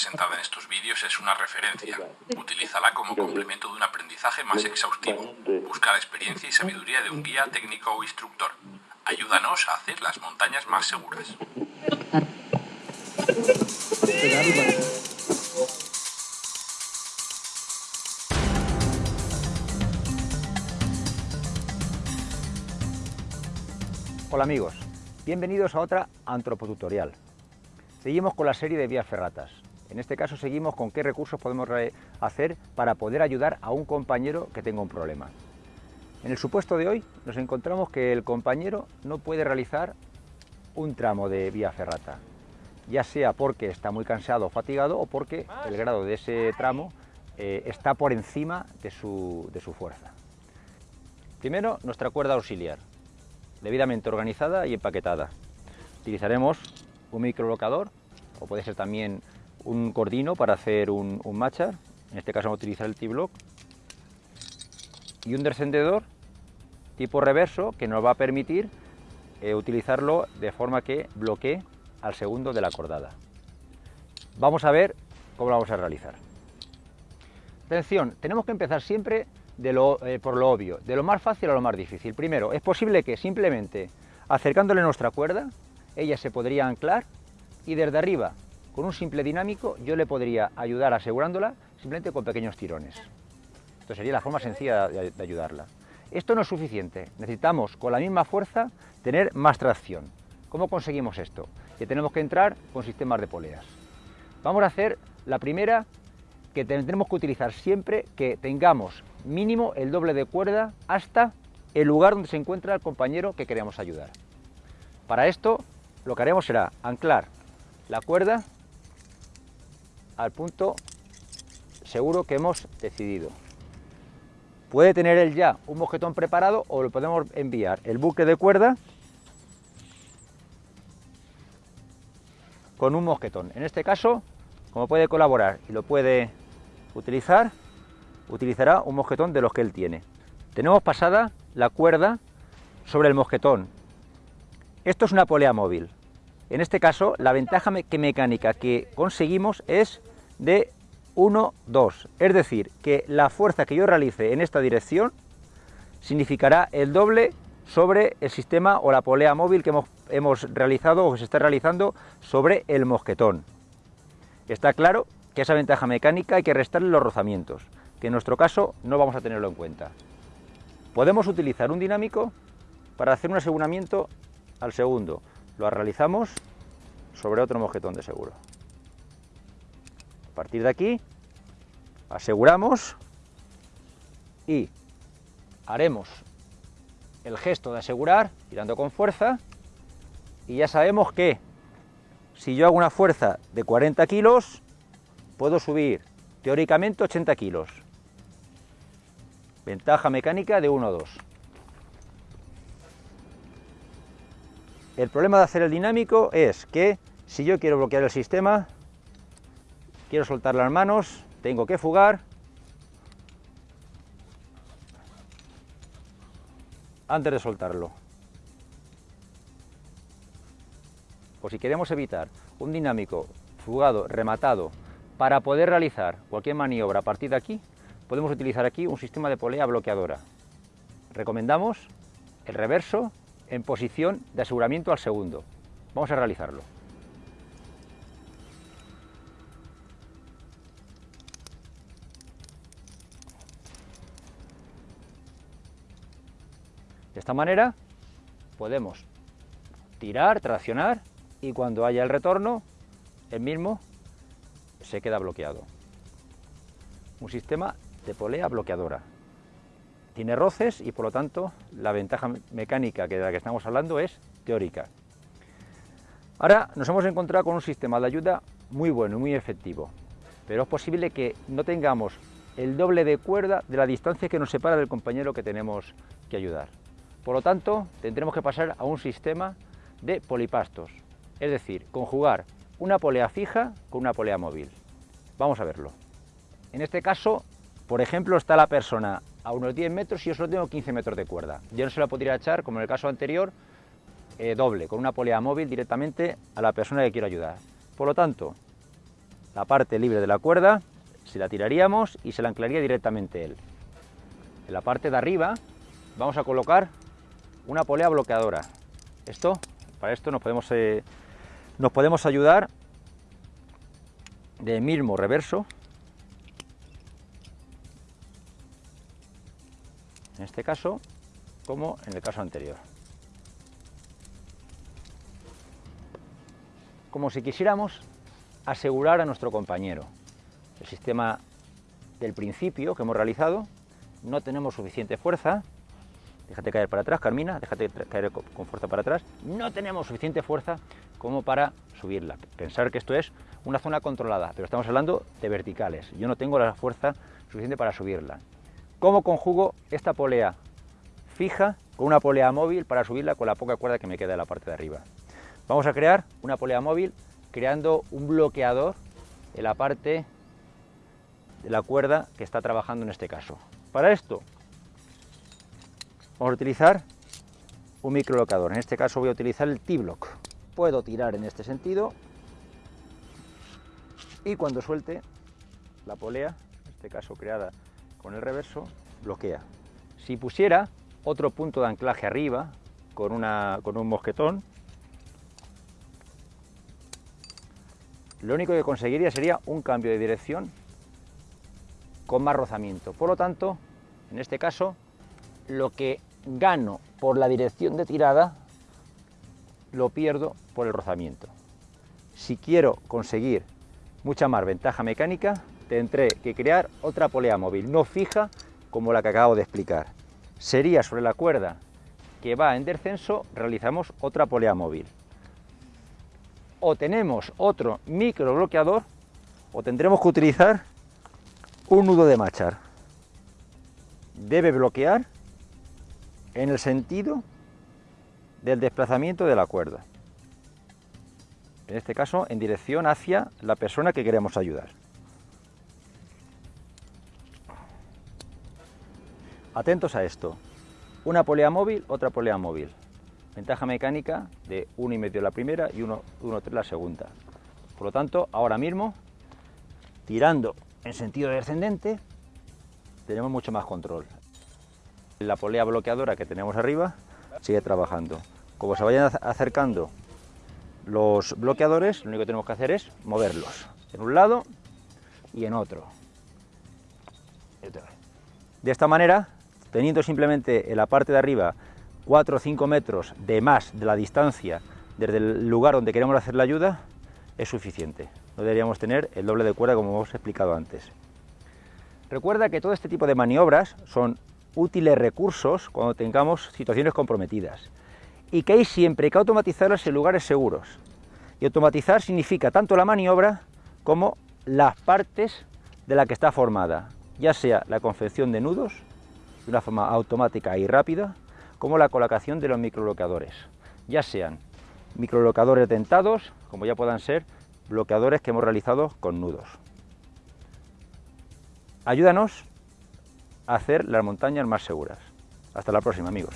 presentada en estos vídeos es una referencia. Utilízala como complemento de un aprendizaje más exhaustivo. Busca la experiencia y sabiduría de un guía técnico o instructor. Ayúdanos a hacer las montañas más seguras. Hola amigos, bienvenidos a otra antropotutorial. Seguimos con la serie de vías ferratas. En este caso seguimos con qué recursos podemos hacer para poder ayudar a un compañero que tenga un problema. En el supuesto de hoy nos encontramos que el compañero no puede realizar un tramo de vía ferrata, ya sea porque está muy cansado o fatigado o porque el grado de ese tramo eh, está por encima de su, de su fuerza. Primero, nuestra cuerda auxiliar, debidamente organizada y empaquetada. Utilizaremos un microlocador o puede ser también un cordino para hacer un, un en este caso vamos a utilizar el T-Block, y un descendedor tipo reverso que nos va a permitir eh, utilizarlo de forma que bloquee al segundo de la cordada. Vamos a ver cómo lo vamos a realizar. Atención, tenemos que empezar siempre eh, por lo obvio, de lo más fácil a lo más difícil. Primero, es posible que simplemente acercándole nuestra cuerda, ella se podría anclar y desde arriba, con un simple dinámico, yo le podría ayudar asegurándola simplemente con pequeños tirones. Esto sería la forma sencilla de, de ayudarla. Esto no es suficiente, necesitamos con la misma fuerza tener más tracción. ¿Cómo conseguimos esto? Que tenemos que entrar con sistemas de poleas. Vamos a hacer la primera que tendremos que utilizar siempre que tengamos mínimo el doble de cuerda hasta el lugar donde se encuentra el compañero que queremos ayudar. Para esto lo que haremos será anclar la cuerda al punto seguro que hemos decidido. Puede tener él ya un mosquetón preparado o lo podemos enviar el buque de cuerda con un mosquetón. En este caso, como puede colaborar y lo puede utilizar, utilizará un mosquetón de los que él tiene. Tenemos pasada la cuerda sobre el mosquetón. Esto es una polea móvil. En este caso, la ventaja mecánica que conseguimos es de 1, 2. Es decir, que la fuerza que yo realice en esta dirección significará el doble sobre el sistema o la polea móvil que hemos, hemos realizado o que se está realizando sobre el mosquetón. Está claro que esa ventaja mecánica hay que restarle los rozamientos, que en nuestro caso no vamos a tenerlo en cuenta. Podemos utilizar un dinámico para hacer un aseguramiento al segundo. Lo realizamos sobre otro mosquetón de seguro. A partir de aquí aseguramos y haremos el gesto de asegurar tirando con fuerza y ya sabemos que si yo hago una fuerza de 40 kilos puedo subir teóricamente 80 kilos. Ventaja mecánica de 1 o 2. El problema de hacer el dinámico es que si yo quiero bloquear el sistema, quiero soltar las manos, tengo que fugar antes de soltarlo. O si queremos evitar un dinámico fugado, rematado, para poder realizar cualquier maniobra a partir de aquí, podemos utilizar aquí un sistema de polea bloqueadora. Recomendamos el reverso en posición de aseguramiento al segundo. Vamos a realizarlo. De esta manera podemos tirar, traccionar y cuando haya el retorno, el mismo se queda bloqueado. Un sistema de polea bloqueadora. Tiene roces y por lo tanto la ventaja mecánica de la que estamos hablando es teórica. Ahora nos hemos encontrado con un sistema de ayuda muy bueno y muy efectivo, pero es posible que no tengamos el doble de cuerda de la distancia que nos separa del compañero que tenemos que ayudar. Por lo tanto, tendremos que pasar a un sistema de polipastos, es decir, conjugar una polea fija con una polea móvil. Vamos a verlo. En este caso, por ejemplo, está la persona a unos 10 metros y yo solo tengo 15 metros de cuerda. Yo no se la podría echar, como en el caso anterior, eh, doble, con una polea móvil directamente a la persona que quiero ayudar. Por lo tanto, la parte libre de la cuerda, se la tiraríamos y se la anclaría directamente él. En la parte de arriba vamos a colocar una polea bloqueadora. Esto, para esto nos podemos, eh, nos podemos ayudar de mismo reverso. En este caso, como en el caso anterior. Como si quisiéramos asegurar a nuestro compañero. El sistema del principio que hemos realizado, no tenemos suficiente fuerza, déjate caer para atrás, Carmina, déjate caer con fuerza para atrás, no tenemos suficiente fuerza como para subirla. Pensar que esto es una zona controlada, pero estamos hablando de verticales. Yo no tengo la fuerza suficiente para subirla. ¿Cómo conjugo esta polea fija con una polea móvil para subirla con la poca cuerda que me queda en la parte de arriba? Vamos a crear una polea móvil creando un bloqueador en la parte de la cuerda que está trabajando en este caso. Para esto vamos a utilizar un microlocador, en este caso voy a utilizar el T-Block. Puedo tirar en este sentido y cuando suelte la polea, en este caso creada con el reverso, bloquea. Si pusiera otro punto de anclaje arriba con, una, con un mosquetón, lo único que conseguiría sería un cambio de dirección con más rozamiento. Por lo tanto, en este caso, lo que gano por la dirección de tirada, lo pierdo por el rozamiento. Si quiero conseguir mucha más ventaja mecánica, tendré que crear otra polea móvil, no fija como la que acabo de explicar. Sería sobre la cuerda que va en descenso, realizamos otra polea móvil o tenemos otro micro bloqueador o tendremos que utilizar un nudo de machar. Debe bloquear en el sentido del desplazamiento de la cuerda. En este caso, en dirección hacia la persona que queremos ayudar. Atentos a esto. Una polea móvil, otra polea móvil. Ventaja mecánica de 1,5 la primera y 1,3 la segunda. Por lo tanto, ahora mismo, tirando en sentido descendente, tenemos mucho más control. La polea bloqueadora que tenemos arriba sigue trabajando. Como se vayan acercando los bloqueadores, lo único que tenemos que hacer es moverlos en un lado y en otro. De esta manera, teniendo simplemente en la parte de arriba 4 o 5 metros de más de la distancia desde el lugar donde queremos hacer la ayuda, es suficiente. No deberíamos tener el doble de cuerda como hemos explicado antes. Recuerda que todo este tipo de maniobras son útiles recursos cuando tengamos situaciones comprometidas y que hay siempre que automatizarlas en lugares seguros. Y automatizar significa tanto la maniobra como las partes de la que está formada, ya sea la confección de nudos de una forma automática y rápida, como la colocación de los microbloqueadores, ya sean microbloqueadores dentados, como ya puedan ser bloqueadores que hemos realizado con nudos. Ayúdanos hacer las montañas más seguras. Hasta la próxima, amigos.